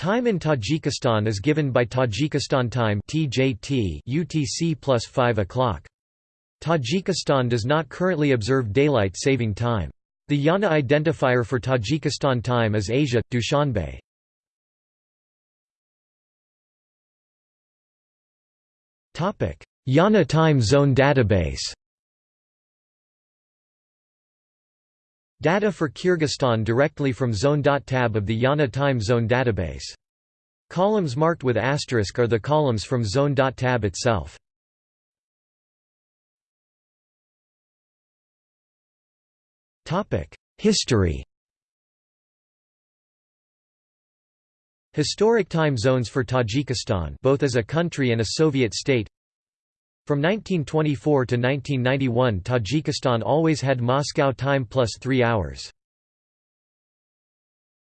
Time in Tajikistan is given by Tajikistan Time (TJT) UTC plus 5 o'clock. Tajikistan does not currently observe daylight saving time. The IANA identifier for Tajikistan time is Asia Dushanbe. IANA time zone database. Data for Kyrgyzstan directly from zone.tab of the IANA time zone database. Columns marked with asterisk are the columns from zone.tab itself. History Historic time zones for Tajikistan both as a country and a Soviet state from 1924 to 1991 Tajikistan always had Moscow time plus three hours.